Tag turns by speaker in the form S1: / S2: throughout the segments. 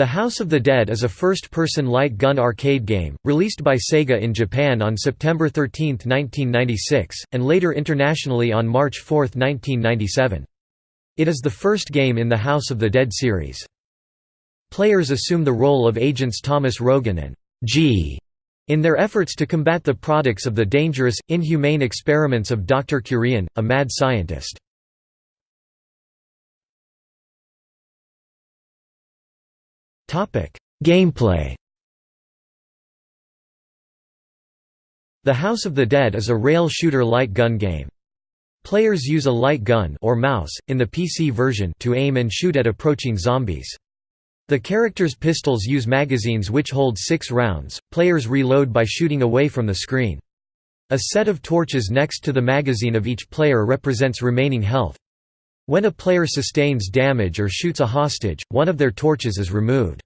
S1: The House of the Dead is a first-person light gun arcade game, released by Sega in Japan on September 13, 1996, and later internationally on March 4, 1997. It is the first game in the House of the Dead series. Players assume the role of agents Thomas Rogan and G in their efforts to combat the products of the dangerous, inhumane experiments of Dr. Curien, a mad scientist. Gameplay The House of the Dead is a rail shooter light gun game. Players use a light gun or mouse, in the PC version to aim and shoot at approaching zombies. The character's pistols use magazines which hold six rounds, players reload by shooting away from the screen. A set of torches next to the magazine of each player represents remaining health. When a player sustains damage or shoots a hostage, one of their torches is removed.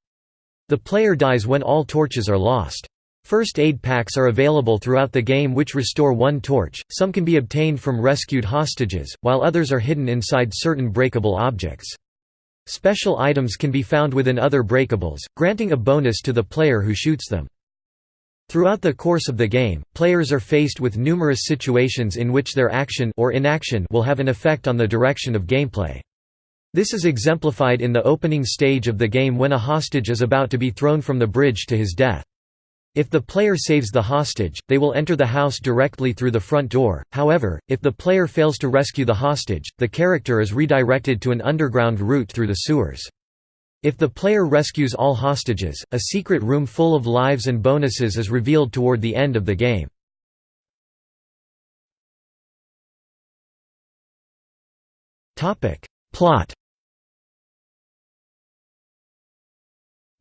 S1: The player dies when all torches are lost. First aid packs are available throughout the game which restore one torch, some can be obtained from rescued hostages, while others are hidden inside certain breakable objects. Special items can be found within other breakables, granting a bonus to the player who shoots them. Throughout the course of the game, players are faced with numerous situations in which their action or inaction will have an effect on the direction of gameplay. This is exemplified in the opening stage of the game when a hostage is about to be thrown from the bridge to his death. If the player saves the hostage, they will enter the house directly through the front door, however, if the player fails to rescue the hostage, the character is redirected to an underground route through the sewers. If the player rescues all hostages, a secret room full of lives and bonuses is revealed toward the end of the game. Plot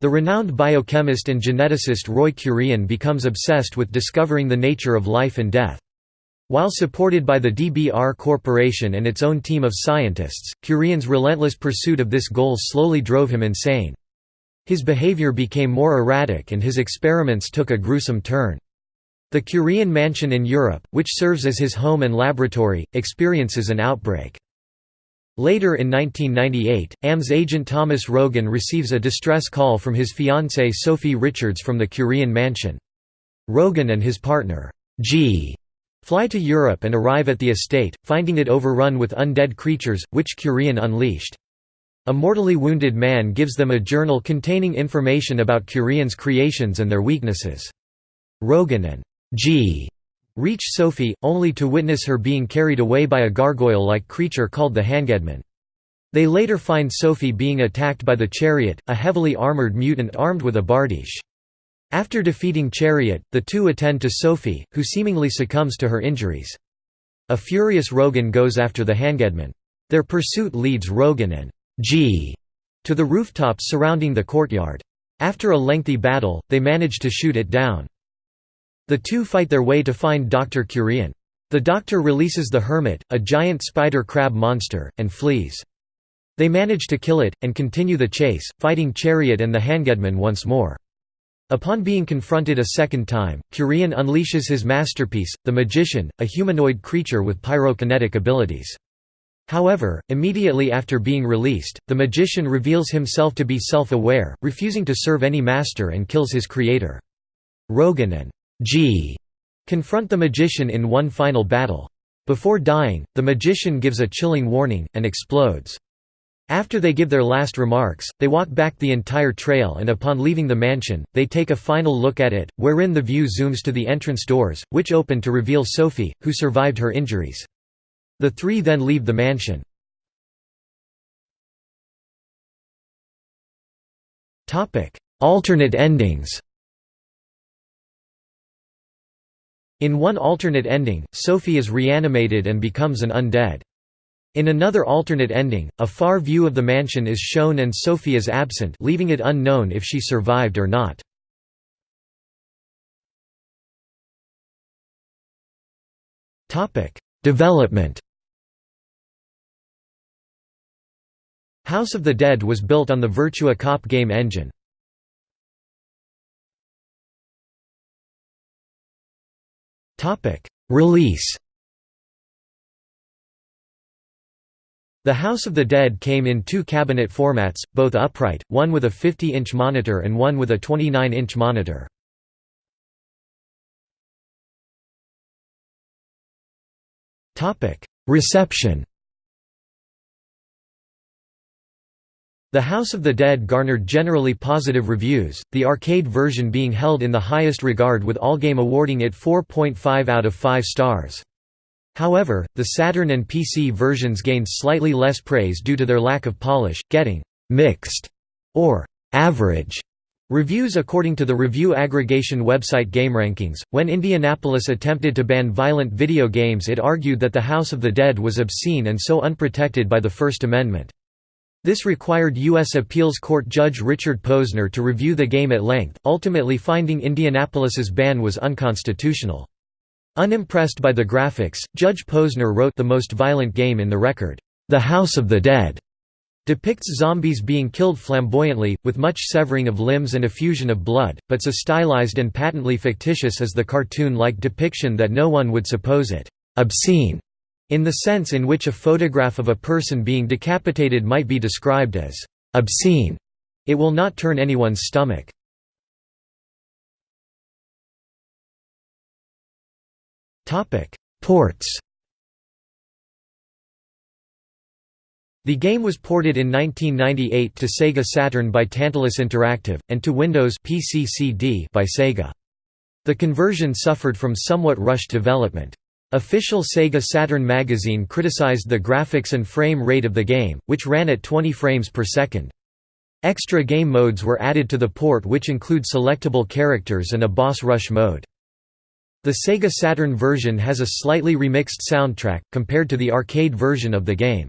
S1: The renowned biochemist and geneticist Roy Curien becomes obsessed with discovering the nature of life and death. While supported by the DBR Corporation and its own team of scientists, Curien's relentless pursuit of this goal slowly drove him insane. His behavior became more erratic and his experiments took a gruesome turn. The Curien mansion in Europe, which serves as his home and laboratory, experiences an outbreak. Later in 1998, AMS agent Thomas Rogan receives a distress call from his fiancée Sophie Richards from the Curien mansion. Rogan and his partner, G, fly to Europe and arrive at the estate, finding it overrun with undead creatures, which Curien unleashed. A mortally wounded man gives them a journal containing information about Curien's creations and their weaknesses. Rogan and G reach Sophie, only to witness her being carried away by a gargoyle-like creature called the Hangedman. They later find Sophie being attacked by the Chariot, a heavily armored mutant armed with a bardiche. After defeating Chariot, the two attend to Sophie, who seemingly succumbs to her injuries. A furious Rogan goes after the Hangedman. Their pursuit leads Rogan and G to the rooftops surrounding the courtyard. After a lengthy battle, they manage to shoot it down. The two fight their way to find Dr. Curien. The doctor releases the Hermit, a giant spider crab monster, and flees. They manage to kill it, and continue the chase, fighting Chariot and the Hangedman once more. Upon being confronted a second time, Curien unleashes his masterpiece, the Magician, a humanoid creature with pyrokinetic abilities. However, immediately after being released, the magician reveals himself to be self-aware, refusing to serve any master and kills his creator. Rogan and G confront the magician in one final battle. Before dying, the magician gives a chilling warning, and explodes. After they give their last remarks, they walk back the entire trail and upon leaving the mansion, they take a final look at it, wherein the view zooms to the entrance doors, which open to reveal Sophie, who survived her injuries. The three then leave the mansion. Alternate endings In one alternate ending, Sophie is reanimated and becomes an undead. In another alternate ending, a far view of the mansion is shown and Sophie is absent leaving it unknown if she survived or not. Development House of the Dead was built on the Virtua Cop game engine. Release The House of the Dead came in two cabinet formats, both upright, one with a 50-inch monitor and one with a 29-inch monitor. Reception The House of the Dead garnered generally positive reviews, the arcade version being held in the highest regard with Allgame awarding it 4.5 out of 5 stars. However, the Saturn and PC versions gained slightly less praise due to their lack of polish, getting «mixed» or «average» Reviews According to the review aggregation website GameRankings, when Indianapolis attempted to ban violent video games it argued that the House of the Dead was obscene and so unprotected by the First Amendment. This required U.S. Appeals Court Judge Richard Posner to review the game at length, ultimately finding Indianapolis's ban was unconstitutional. Unimpressed by the graphics, Judge Posner wrote the most violent game in the record, The House of the Dead, depicts zombies being killed flamboyantly, with much severing of limbs and effusion of blood, but so stylized and patently fictitious is the cartoon-like depiction that no one would suppose it obscene in the sense in which a photograph of a person being decapitated might be described as obscene, it will not turn anyone's stomach. Ports The game was ported in 1998 to Sega Saturn by Tantalus Interactive, and to Windows by Sega. The conversion suffered from somewhat rushed development. Official Sega Saturn magazine criticized the graphics and frame rate of the game, which ran at 20 frames per second. Extra game modes were added to the port which include selectable characters and a boss rush mode. The Sega Saturn version has a slightly remixed soundtrack, compared to the arcade version of the game.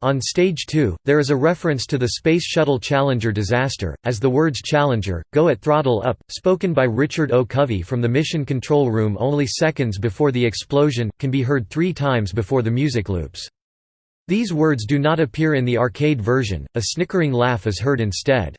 S1: On Stage 2, there is a reference to the Space Shuttle Challenger disaster, as the words Challenger, go at throttle up, spoken by Richard O. Covey from the mission control room only seconds before the explosion, can be heard three times before the music loops. These words do not appear in the arcade version, a snickering laugh is heard instead.